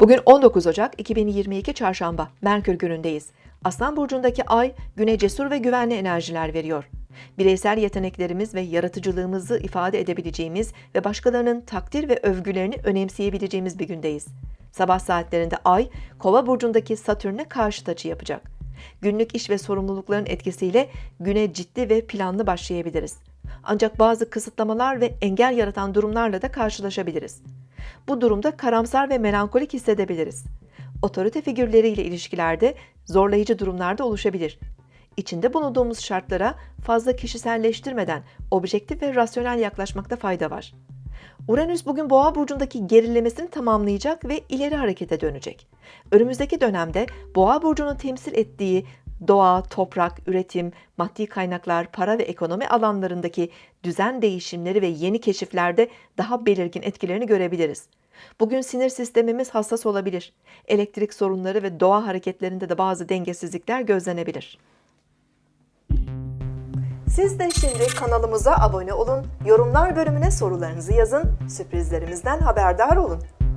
Bugün 19 Ocak 2022 Çarşamba, Merkür günündeyiz. Aslan burcundaki ay güne cesur ve güvenli enerjiler veriyor. Bireysel yeteneklerimiz ve yaratıcılığımızı ifade edebileceğimiz ve başkalarının takdir ve övgülerini önemseyebileceğimiz bir gündeyiz. Sabah saatlerinde ay Kova burcundaki Satürn'e karşıt açı yapacak. Günlük iş ve sorumlulukların etkisiyle güne ciddi ve planlı başlayabiliriz. Ancak bazı kısıtlamalar ve engel yaratan durumlarla da karşılaşabiliriz. Bu durumda karamsar ve melankolik hissedebiliriz. Otorite figürleriyle ilişkilerde zorlayıcı durumlarda oluşabilir. İçinde bulunduğumuz şartlara fazla kişiselleştirmeden objektif ve rasyonel yaklaşmakta fayda var. Uranüs bugün Boğa burcundaki gerilemesini tamamlayacak ve ileri harekete dönecek. Önümüzdeki dönemde Boğa burcunun temsil ettiği doğa, toprak, üretim, maddi kaynaklar, para ve ekonomi alanlarındaki düzen değişimleri ve yeni keşiflerde daha belirgin etkilerini görebiliriz. Bugün sinir sistemimiz hassas olabilir. Elektrik sorunları ve doğa hareketlerinde de bazı dengesizlikler gözlenebilir. Siz de şimdi kanalımıza abone olun, yorumlar bölümüne sorularınızı yazın, sürprizlerimizden haberdar olun.